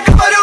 gotta